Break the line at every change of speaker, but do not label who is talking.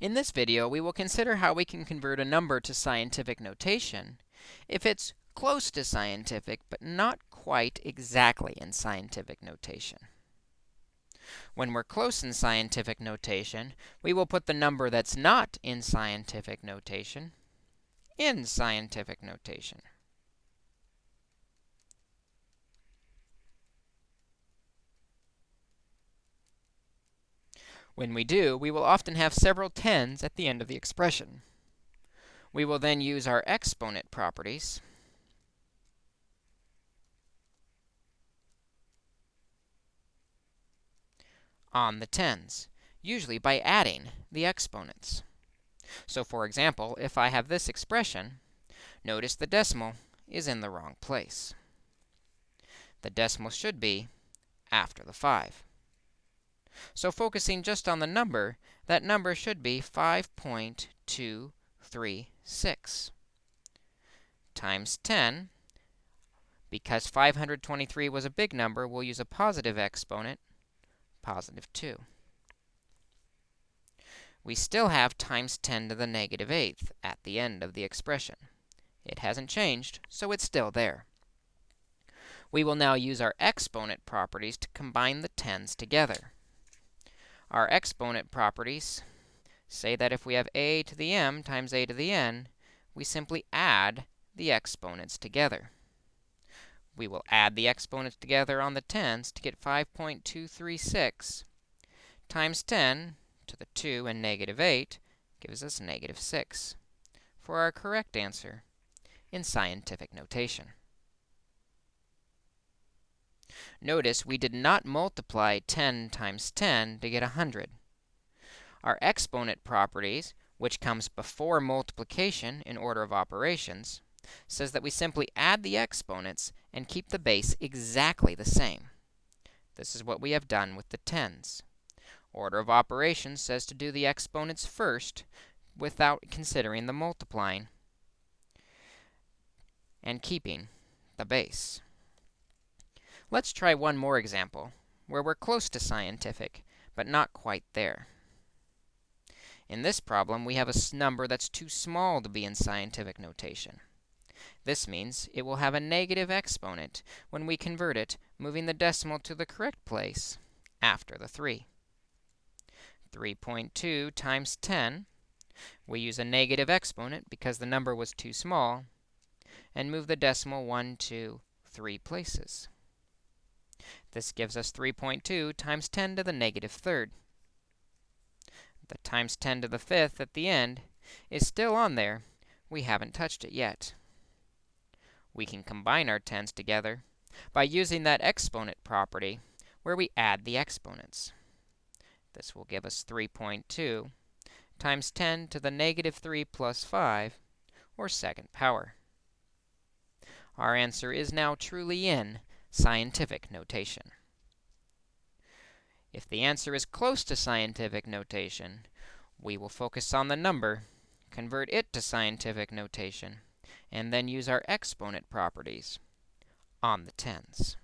In this video, we will consider how we can convert a number to scientific notation if it's close to scientific, but not quite exactly in scientific notation. When we're close in scientific notation, we will put the number that's not in scientific notation in scientific notation. When we do, we will often have several tens at the end of the expression. We will then use our exponent properties on the tens, usually by adding the exponents. So for example, if I have this expression, notice the decimal is in the wrong place. The decimal should be after the 5. So focusing just on the number, that number should be 5.236 times 10. Because 523 was a big number, we'll use a positive exponent, positive 2. We still have times 10 to the negative 8th at the end of the expression. It hasn't changed, so it's still there. We will now use our exponent properties to combine the tens together. Our exponent properties say that if we have a to the m times a to the n, we simply add the exponents together. We will add the exponents together on the tens to get 5.236 times 10 to the 2 and negative 8 gives us negative 6 for our correct answer in scientific notation. Notice we did not multiply 10 times 10 to get 100. Our exponent properties, which comes before multiplication in order of operations, says that we simply add the exponents and keep the base exactly the same. This is what we have done with the tens. Order of operations says to do the exponents first without considering the multiplying and keeping the base. Let's try one more example, where we're close to scientific, but not quite there. In this problem, we have a number that's too small to be in scientific notation. This means it will have a negative exponent when we convert it, moving the decimal to the correct place after the 3. 3.2 times 10, we use a negative exponent because the number was too small, and move the decimal 1, 2, 3 places. This gives us 3.2 times 10 to the negative third. The times 10 to the fifth at the end is still on there. We haven't touched it yet. We can combine our tens together by using that exponent property where we add the exponents. This will give us 3.2 times 10 to the negative 3 plus 5, or second power. Our answer is now truly in scientific notation. If the answer is close to scientific notation, we will focus on the number, convert it to scientific notation, and then use our exponent properties on the tens.